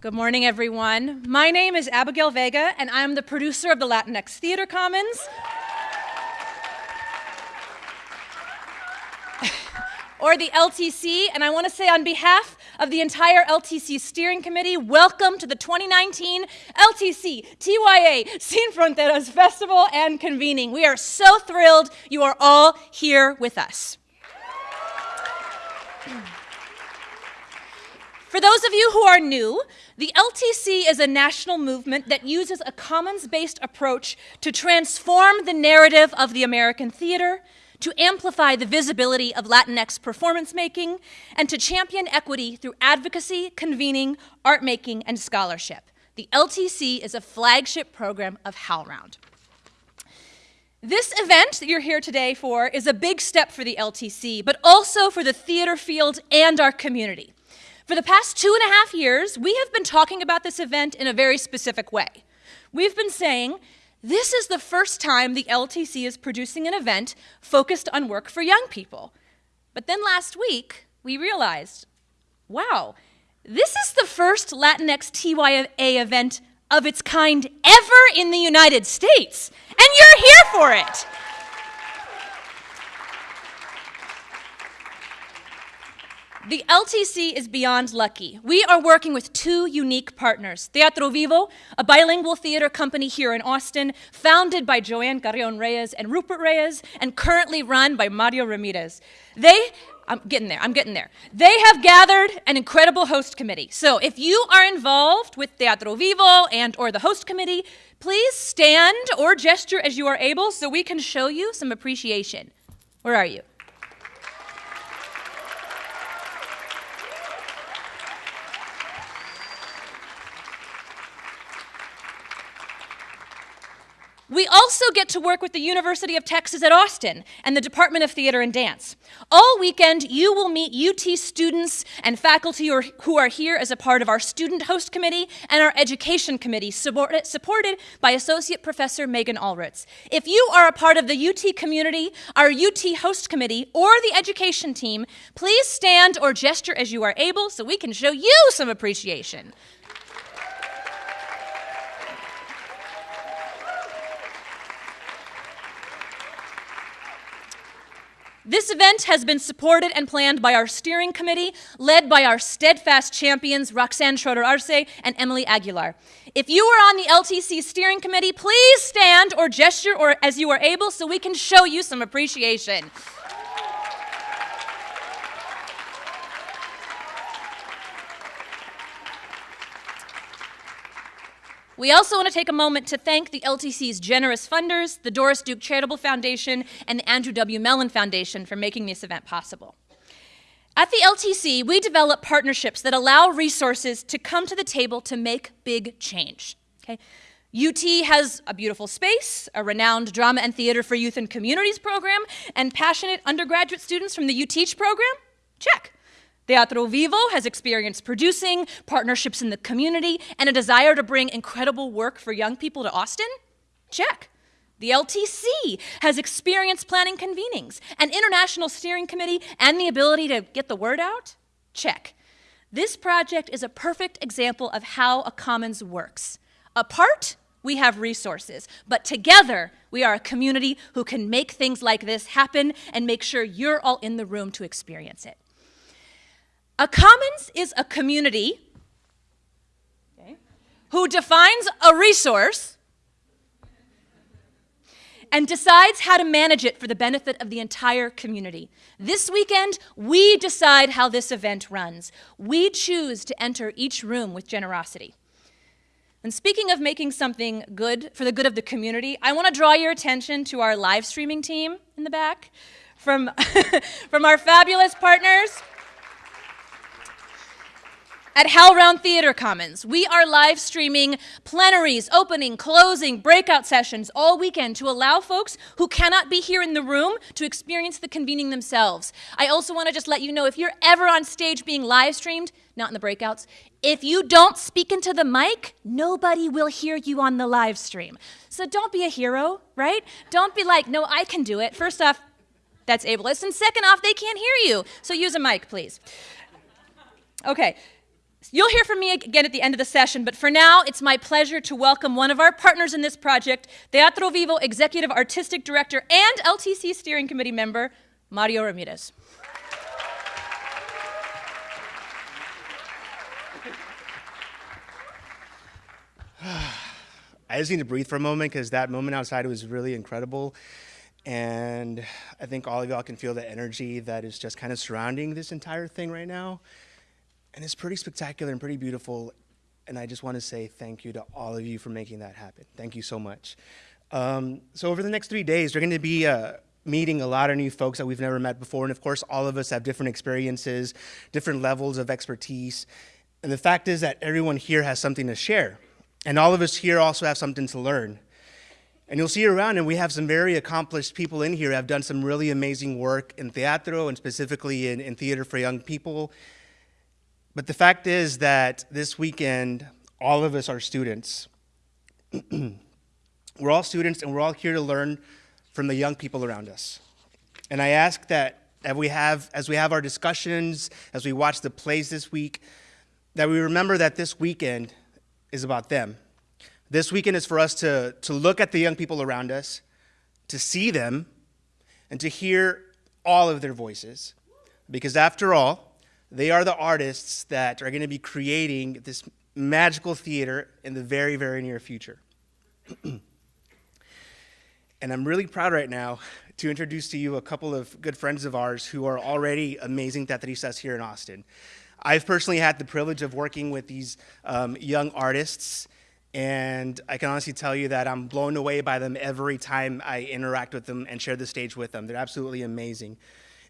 Good morning, everyone. My name is Abigail Vega, and I'm the producer of the Latinx Theater Commons. or the LTC, and I want to say on behalf of the entire LTC Steering Committee, welcome to the 2019 LTC TYA Sin Fronteras Festival and convening. We are so thrilled you are all here with us. For those of you who are new, the LTC is a national movement that uses a commons-based approach to transform the narrative of the American theater, to amplify the visibility of Latinx performance making, and to champion equity through advocacy, convening, art making, and scholarship. The LTC is a flagship program of HowlRound. This event that you're here today for is a big step for the LTC, but also for the theater field and our community. For the past two and a half years, we have been talking about this event in a very specific way. We've been saying, this is the first time the LTC is producing an event focused on work for young people. But then last week, we realized, wow, this is the first Latinx TYA event of its kind ever in the United States, and you're here for it. The LTC is beyond lucky. We are working with two unique partners. Teatro Vivo, a bilingual theater company here in Austin, founded by Joanne Carrion Reyes and Rupert Reyes, and currently run by Mario Ramirez. They, I'm getting there, I'm getting there. They have gathered an incredible host committee. So if you are involved with Teatro Vivo and or the host committee, please stand or gesture as you are able so we can show you some appreciation. Where are you? We also get to work with the University of Texas at Austin and the Department of Theater and Dance. All weekend, you will meet UT students and faculty who are here as a part of our Student Host Committee and our Education Committee, supported by Associate Professor Megan Alrutz. If you are a part of the UT community, our UT Host Committee, or the Education team, please stand or gesture as you are able so we can show you some appreciation. This event has been supported and planned by our steering committee, led by our steadfast champions, Roxanne Schroeder Arce and Emily Aguilar. If you are on the LTC steering committee, please stand or gesture or as you are able so we can show you some appreciation. We also want to take a moment to thank the LTC's generous funders, the Doris Duke Charitable Foundation, and the Andrew W. Mellon Foundation for making this event possible. At the LTC, we develop partnerships that allow resources to come to the table to make big change. Okay? UT has a beautiful space, a renowned drama and theater for youth and communities program, and passionate undergraduate students from the UTeach program? Check. Teatro Vivo has experience producing, partnerships in the community, and a desire to bring incredible work for young people to Austin? Check. The LTC has experience planning convenings, an international steering committee, and the ability to get the word out? Check. This project is a perfect example of how a commons works. Apart, we have resources, but together, we are a community who can make things like this happen and make sure you're all in the room to experience it. A commons is a community okay, who defines a resource and decides how to manage it for the benefit of the entire community. This weekend, we decide how this event runs. We choose to enter each room with generosity. And speaking of making something good for the good of the community, I want to draw your attention to our live streaming team in the back from, from our fabulous partners at HowlRound Theater Commons. We are live streaming plenaries, opening, closing, breakout sessions all weekend to allow folks who cannot be here in the room to experience the convening themselves. I also want to just let you know if you're ever on stage being live streamed, not in the breakouts, if you don't speak into the mic, nobody will hear you on the live stream. So don't be a hero, right? Don't be like, no, I can do it. First off, that's ableist. And second off, they can't hear you. So use a mic, please. Okay. You'll hear from me again at the end of the session, but for now, it's my pleasure to welcome one of our partners in this project, Teatro Vivo Executive Artistic Director and LTC Steering Committee member, Mario Ramirez. I just need to breathe for a moment because that moment outside was really incredible. And I think all of y'all can feel the energy that is just kind of surrounding this entire thing right now. And it's pretty spectacular and pretty beautiful. And I just want to say thank you to all of you for making that happen. Thank you so much. Um, so over the next three days, we're going to be uh, meeting a lot of new folks that we've never met before. And of course, all of us have different experiences, different levels of expertise. And the fact is that everyone here has something to share. And all of us here also have something to learn. And you'll see around, and we have some very accomplished people in here who have done some really amazing work in teatro and specifically in, in theater for young people. But the fact is that this weekend, all of us are students. we're all students, and we're all here to learn from the young people around us. And I ask that as we have, as we have our discussions, as we watch the plays this week, that we remember that this weekend is about them. This weekend is for us to, to look at the young people around us, to see them, and to hear all of their voices. Because after all, they are the artists that are going to be creating this magical theater in the very, very near future. and I'm really proud right now to introduce to you a couple of good friends of ours who are already amazing teatristas here in Austin. I've personally had the privilege of working with these um, young artists, and I can honestly tell you that I'm blown away by them every time I interact with them and share the stage with them. They're absolutely amazing.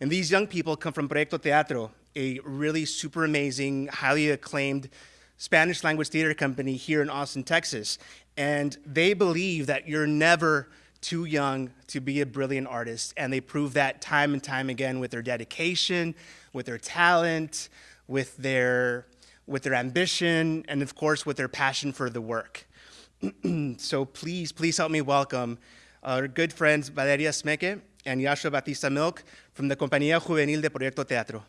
And these young people come from Proyecto Teatro, a really super amazing, highly acclaimed Spanish language theater company here in Austin, Texas. And they believe that you're never too young to be a brilliant artist. And they prove that time and time again with their dedication, with their talent, with their, with their ambition, and of course with their passion for the work. so please, please help me welcome our good friends Valeria Smeke and Yashua Batista Milk from the Compañía Juvenil de Proyecto Teatro.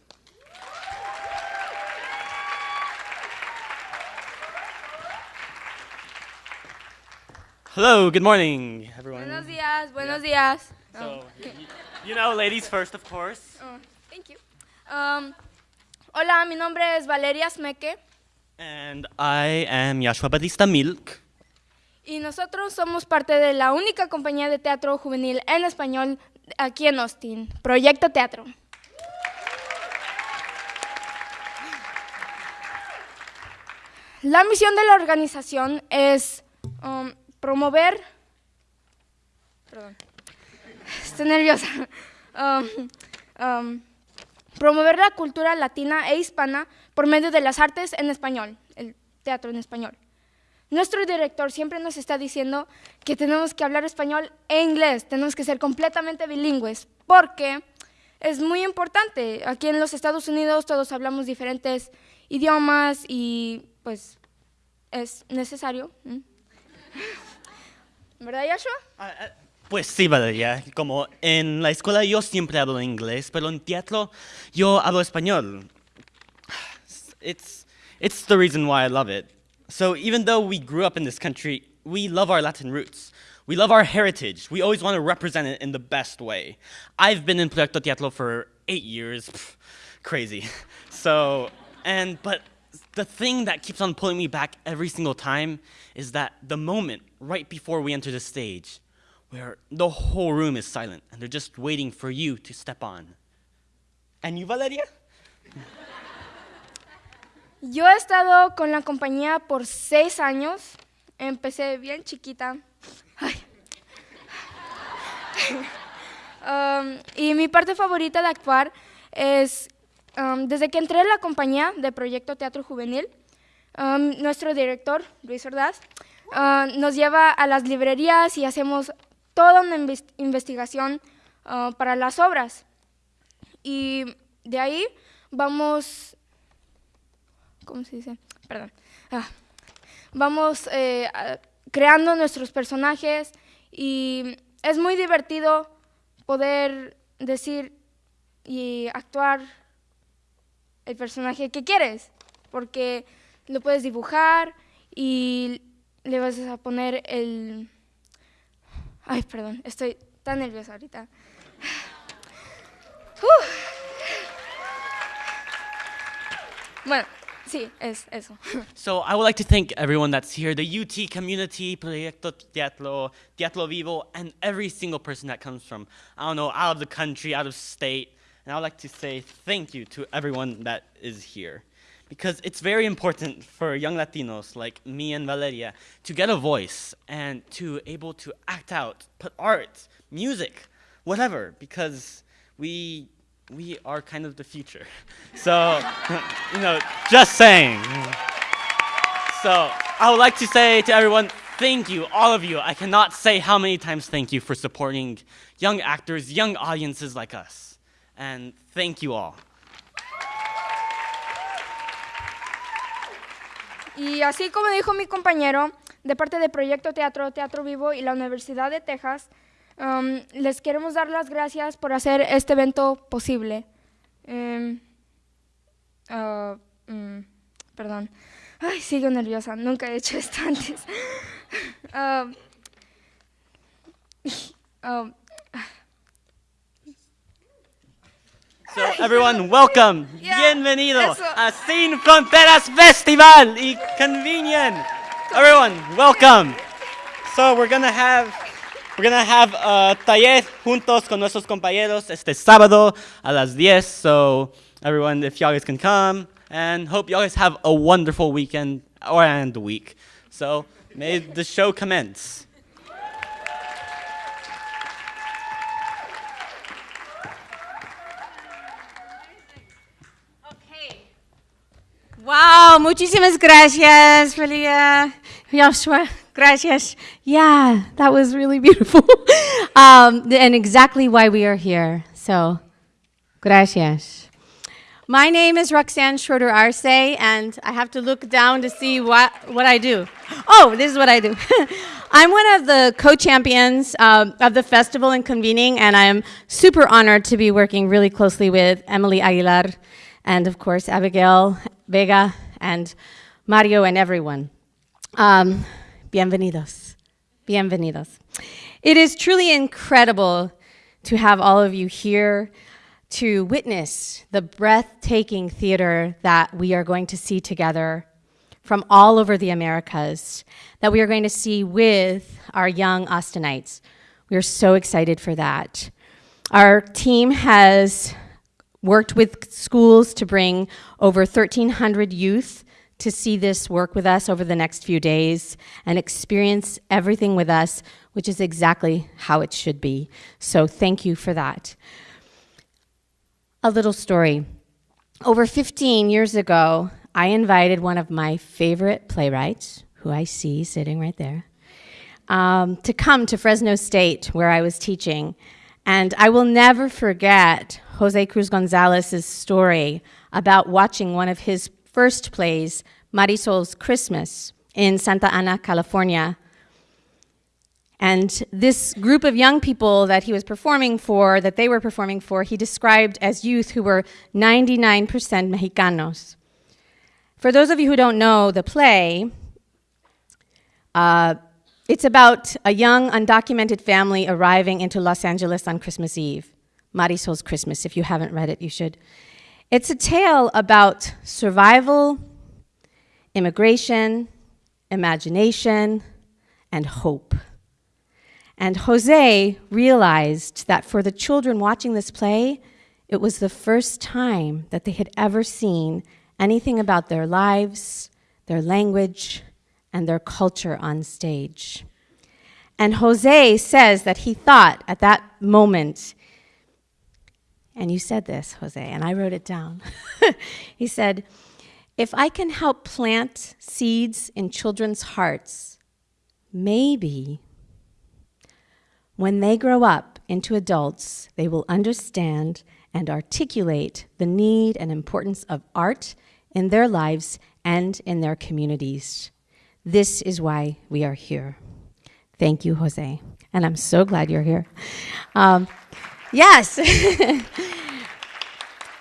Hello, good morning, everyone. Buenos días, buenos días. So, you know, ladies first, of course. Oh, thank you. Um, Hola, mi nombre es Valeria Smeke. And I am Yashua Batista Milk. Y nosotros somos parte de la única compañía de teatro juvenil en español aquí en Austin, Proyecto Teatro. La misión de la organización es um, promover... Perdón, estoy nerviosa. Um, um, promover la cultura latina e hispana por medio de las artes en español, el teatro en español. Nuestro director siempre nos está diciendo que tenemos que hablar español e inglés, tenemos que ser completamente bilingües, porque es muy importante. Aquí en los Estados Unidos todos hablamos diferentes idiomas y pues es necesario. ¿Verdad, Yashua? Ah, ah, pues sí, Valeria. Como en la escuela yo siempre hablo inglés, pero en teatro yo hablo español. It's, it's the reason why I love it. So even though we grew up in this country, we love our Latin roots. We love our heritage. We always want to represent it in the best way. I've been in Proyecto Teatro for eight years. Pff, crazy. So, and, but the thing that keeps on pulling me back every single time is that the moment right before we enter the stage, where the whole room is silent and they're just waiting for you to step on. And you, Valeria? Yo he estado con la compañía por seis años. Empecé bien chiquita. um, y mi parte favorita de actuar es, desde que entré en la compañía de Proyecto Teatro Juvenil, nuestro director, Luis Ordaz, nos lleva a las librerías y hacemos toda una investigación para las obras. Y de ahí vamos, ¿cómo se dice? Perdón. Ah, vamos eh, creando nuestros personajes y es muy divertido poder decir y actuar el personaje que quieres, porque lo puedes dibujar y le vas a poner el... Ay, perdón, estoy tan nerviosa ahorita. Bueno, sí, es eso. So I would like to thank everyone that's here, the UT community, Proyecto Teatro, Teatro Vivo, and every single person that comes from, I don't know, out of the country, out of state. And I would like to say thank you to everyone that is here. Because it's very important for young Latinos like me and Valeria to get a voice and to able to act out, put art, music, whatever, because we we are kind of the future. So, you know, just saying. So, I would like to say to everyone, thank you, all of you. I cannot say how many times thank you for supporting young actors, young audiences like us. And thank you all. Y así como dijo mi compañero, de parte de Proyecto Teatro, Teatro Vivo y la Universidad de Texas, um, les queremos dar las gracias por hacer este evento posible. Em, ah, mm, perdón. Ay, sigo nerviosa, nunca he hecho esto antes. Ah, ah, So, everyone, welcome. Yeah, Bienvenido eso. a Sin Fronteras Festival y Convenient. Everyone, welcome. So, we're gonna have we're gonna have a taller juntos con nuestros compañeros este sábado a las 10. So, everyone, if y'all guys can come, and hope y'all guys have a wonderful weekend or and week. So, may the show commence. Wow, muchísimas gracias, Felia. Joshua, gracias. Yeah, that was really beautiful. um, and exactly why we are here. So, gracias. My name is Roxanne Schroeder Arce, and I have to look down to see what, what I do. Oh, this is what I do. I'm one of the co champions um, of the festival and convening, and I'm super honored to be working really closely with Emily Aguilar and, of course, Abigail Vega and Mario and everyone. Um, bienvenidos. Bienvenidos. It is truly incredible to have all of you here to witness the breathtaking theater that we are going to see together from all over the Americas, that we are going to see with our young Austinites. We are so excited for that. Our team has worked with schools to bring over 1,300 youth to see this work with us over the next few days and experience everything with us, which is exactly how it should be. So thank you for that. A little story. Over 15 years ago, I invited one of my favorite playwrights, who I see sitting right there, um, to come to Fresno State, where I was teaching. And I will never forget Jose Cruz Gonzalez's story about watching one of his first plays, Marisol's Christmas, in Santa Ana, California. And this group of young people that he was performing for, that they were performing for, he described as youth who were 99% Mexicanos. For those of you who don't know the play, uh, it's about a young, undocumented family arriving into Los Angeles on Christmas Eve. Marisol's Christmas. If you haven't read it, you should. It's a tale about survival, immigration, imagination, and hope. And Jose realized that for the children watching this play, it was the first time that they had ever seen anything about their lives, their language, and their culture on stage. And Jose says that he thought at that moment, and you said this, Jose, and I wrote it down. he said, If I can help plant seeds in children's hearts, maybe when they grow up into adults, they will understand and articulate the need and importance of art in their lives and in their communities. This is why we are here. Thank you, Jose. And I'm so glad you're here. Um, yes.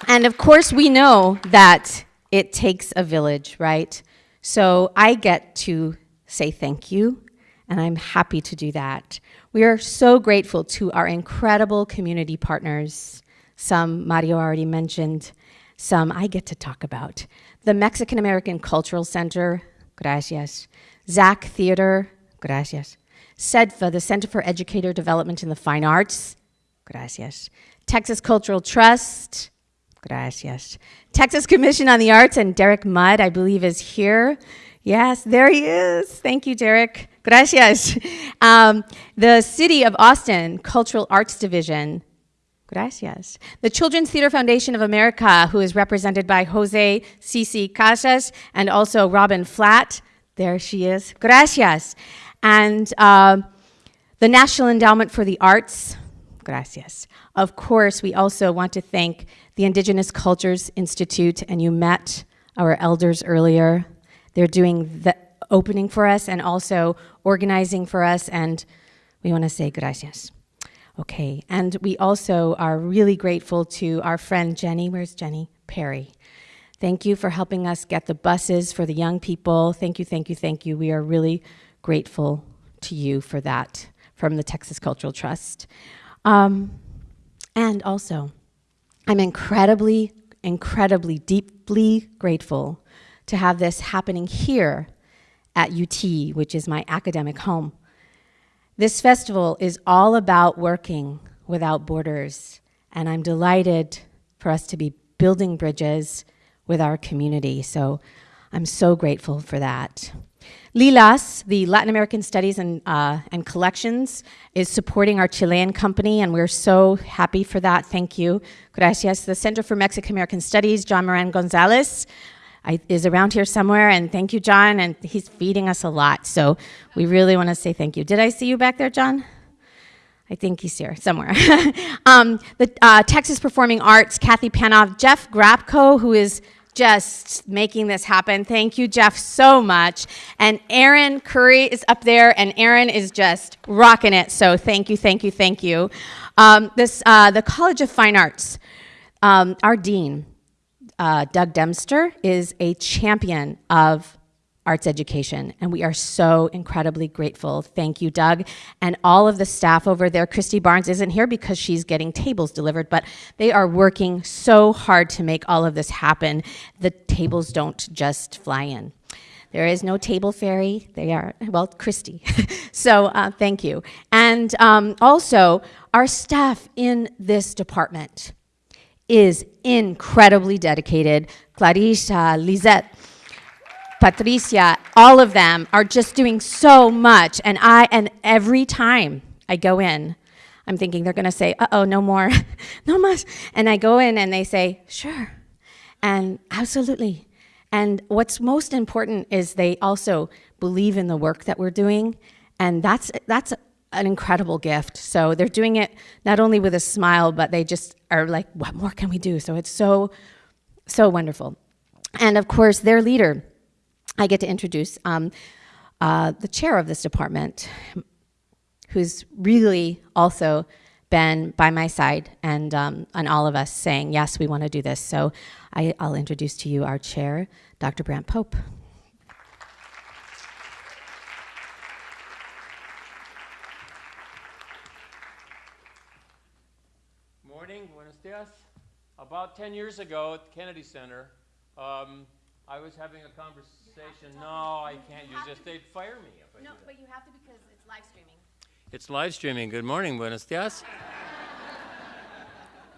and of course, we know that it takes a village, right, So I get to say thank you, and I'm happy to do that. We are so grateful to our incredible community partners. Some Mario already mentioned, some I get to talk about. The Mexican American Cultural Center, gracias. Zach Theater, gracias. CEDFA, the Center for Educator Development in the Fine Arts, gracias. Texas Cultural Trust, gracias. Texas Commission on the Arts, and Derek Mudd, I believe, is here. Yes, there he is. Thank you, Derek. Gracias. Um, the City of Austin Cultural Arts Division, Gracias. The Children's Theater Foundation of America, who is represented by Jose Cici Casas and also Robyn Flatt. There she is. Gracias. And uh, the National Endowment for the Arts. Gracias. Of course, we also want to thank the Indigenous Cultures Institute, and you met our elders earlier. They're doing the opening for us and also organizing for us, and we want to say gracias. Okay, and we also are really grateful to our friend Jenny. Where's Jenny? Perry. Thank you for helping us get the buses for the young people. Thank you, thank you, thank you. We are really grateful to you for that from the Texas Cultural Trust. Um, and also, I'm incredibly, incredibly, deeply grateful to have this happening here at UT, which is my academic home. This festival is all about working without borders, and I'm delighted for us to be building bridges with our community. So I'm so grateful for that. LLILAS, the Latin American Studies and, uh, and Collections, is supporting our Chilean company, and we're so happy for that. Thank you. Gracias. The Center for Mexican American Studies, John Moran Gonzalez, I, is around here somewhere, and thank you, John, and he's feeding us a lot, so we really want to say thank you. Did I see you back there, John? I think he's here somewhere. um, the uh, Texas Performing Arts, Kathy Panoff, Jeff Grabko, who is just making this happen. Thank you, Jeff, so much. And Aaron Curry is up there, and Aaron is just rocking it. So thank you, thank you, thank you. Um, this, uh, the College of Fine Arts, um, our dean, uh, Doug Dempster is a champion of arts education, and we are so incredibly grateful. Thank you, Doug, and all of the staff over there. Christy Barnes isn't here because she's getting tables delivered, but they are working so hard to make all of this happen. The tables don't just fly in. There is no table fairy. They are, well, Christy. so uh, thank you. And um, also, our staff in this department is incredibly dedicated. Clarissa, Lisette, Patricia, all of them are just doing so much. And I, and every time I go in, I'm thinking they're gonna say, uh-oh, no more, no more. And I go in and they say, sure, and absolutely. And what's most important is they also believe in the work that we're doing. And that's, that's an incredible gift. So they're doing it not only with a smile, but they just are like, what more can we do? So it's so, so wonderful. And of course, their leader, I get to introduce um, uh, the chair of this department, who's really also been by my side and, um, and all of us saying, yes, we want to do this. So I, I'll introduce to you our chair, Dr. Brant Pope. About 10 years ago at the Kennedy Center, um, I was having a conversation. No, I can't use this. They'd fire me if I No, but you have to because it's live streaming. It's live streaming. Good morning, buenos dias.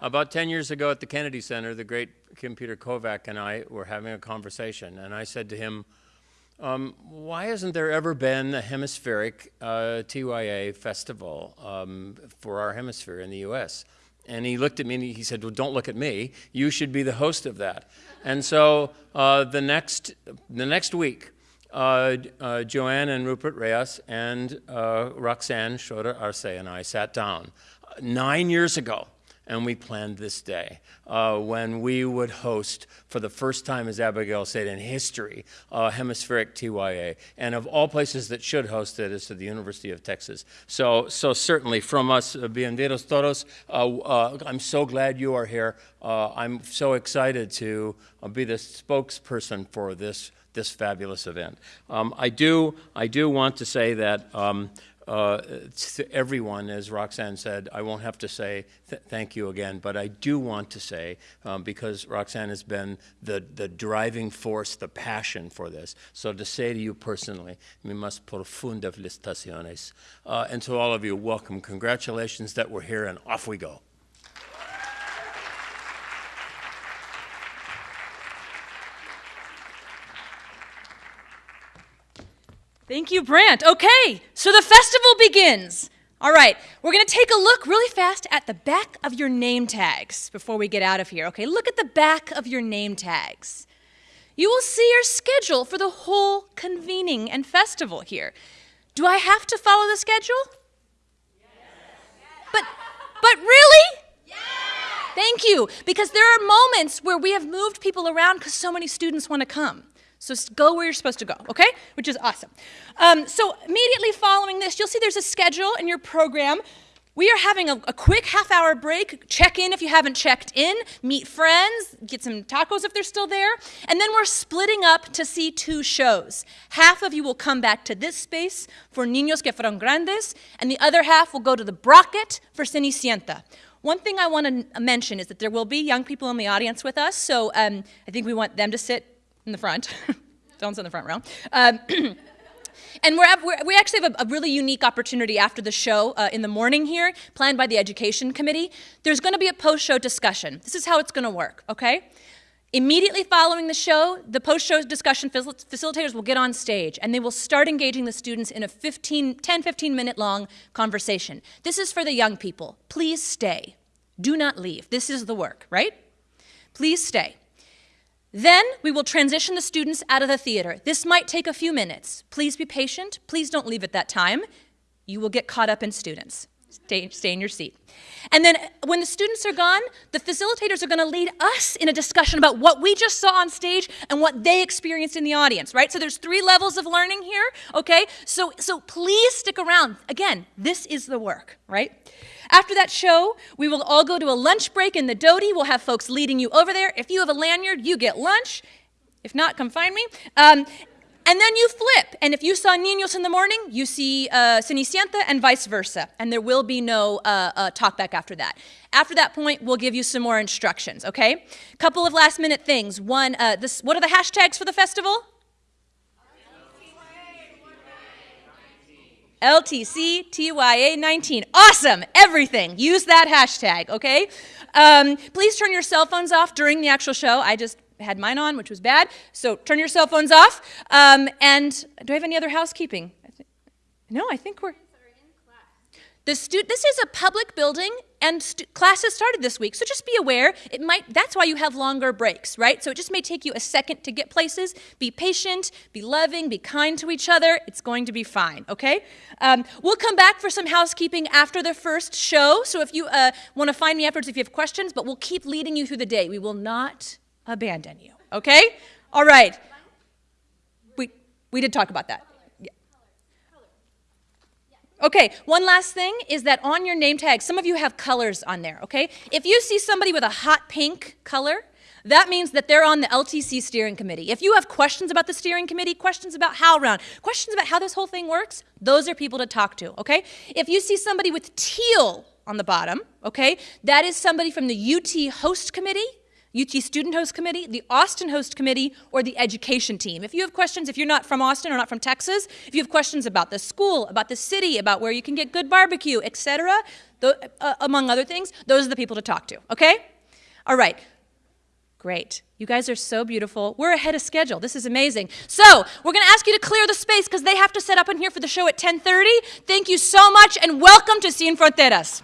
About 10 years ago at the Kennedy Center, the great Kim Peter Kovac and I were having a conversation, and I said to him, um, why hasn't there ever been a hemispheric uh, TYA festival um, for our hemisphere in the US? And he looked at me and he said, well, don't look at me. You should be the host of that. And so uh, the, next, the next week, uh, uh, Joanne and Rupert Reyes and uh, Roxanne Schroeder Arce and I sat down nine years ago and we planned this day uh, when we would host, for the first time, as Abigail said, in history, uh, hemispheric TYA. And of all places that should host it is to the University of Texas. So, so certainly from us, uh, bienvenidos todos. Uh, uh, I'm so glad you are here. Uh, I'm so excited to be the spokesperson for this this fabulous event. Um, I do I do want to say that. Um, uh, to everyone, as Roxanne said, I won't have to say th thank you again, but I do want to say, um, because Roxanne has been the, the driving force, the passion for this, so to say to you personally, mi más profunda felicitaciones. Uh, and to all of you, welcome. Congratulations that we're here, and off we go. Thank you, Brant. Okay, so the festival begins. All right, we're going to take a look really fast at the back of your name tags before we get out of here. Okay, look at the back of your name tags. You will see your schedule for the whole convening and festival here. Do I have to follow the schedule? Yes. But but really? Yes. Thank you, because there are moments where we have moved people around because so many students want to come. So go where you're supposed to go, okay? Which is awesome. Um, so immediately following this, you'll see there's a schedule in your program. We are having a, a quick half hour break. Check in if you haven't checked in, meet friends, get some tacos if they're still there. And then we're splitting up to see two shows. Half of you will come back to this space for Niños que fueron grandes, and the other half will go to the Brockett for Cenicienta. One thing I want to mention is that there will be young people in the audience with us, so um, I think we want them to sit in the front. Don't sit in the front row. Um, and we're, we're, we actually have a, a, really unique opportunity after the show uh, in the morning here, planned by the Education Committee. There's going to be a post-show discussion. This is how it's going to work, okay? Immediately following the show, the post-show discussion facilitators will get on stage and they will start engaging the students in a 15, 10, 15 minute long conversation. This is for the young people. Please stay. Do not leave. This is the work, right? Please stay. Then we will transition the students out of the theater. This might take a few minutes. Please be patient. Please don't leave at that time. You will get caught up in students. Stay, stay in your seat. And then uh, when the students are gone, the facilitators are going to lead us in a discussion about what we just saw on stage and what they experienced in the audience, right? So there's three levels of learning here, okay? So, so please stick around. Again, this is the work, right? After that show, we will all go to a lunch break in the Doty. We'll have folks leading you over there. If you have a lanyard, you get lunch. If not, come find me. Um, and then you flip. And if you saw Niños in the morning, you see uh, Cenicienta and vice versa. And there will be no uh, uh, talkback after that. After that point, we'll give you some more instructions, okay? Couple of last minute things. One, uh, this, what are the hashtags for the festival? LTC TYA 19. Awesome, everything. Use that hashtag, okay? Um, please turn your cell phones off during the actual show. I just had mine on, which was bad. So turn your cell phones off. Um, and do I have any other housekeeping? no, I think we're. The stu- this is a public building, and classes started this week, so just be aware. It might. That's why you have longer breaks, right? So it just may take you a second to get places. Be patient, be loving, be kind to each other. It's going to be fine, okay? Um, we'll come back for some housekeeping after the first show. So if you uh, want to find me afterwards, if you have questions, but we'll keep leading you through the day. We will not abandon you, okay? All right. We we did talk about that. Okay, one last thing is that on your name tag, some of you have colors on there, okay? If you see somebody with a hot pink color, that means that they're on the LTC steering committee. If you have questions about the steering committee, questions about HowlRound, questions about how this whole thing works, those are people to talk to, okay? If you see somebody with teal on the bottom, okay, that is somebody from the UT host committee UT Student Host Committee, the Austin Host Committee, or the education team. If you have questions, if you're not from Austin or not from Texas, if you have questions about the school, about the city, about where you can get good barbecue, etc., uh, among other things, those are the people to talk to, okay? All right. Great. You guys are so beautiful. We're ahead of schedule. This is amazing. So, we're going to ask you to clear the space because they have to set up in here for the show at 10:30. Thank you so much and welcome to Sin Fronteras.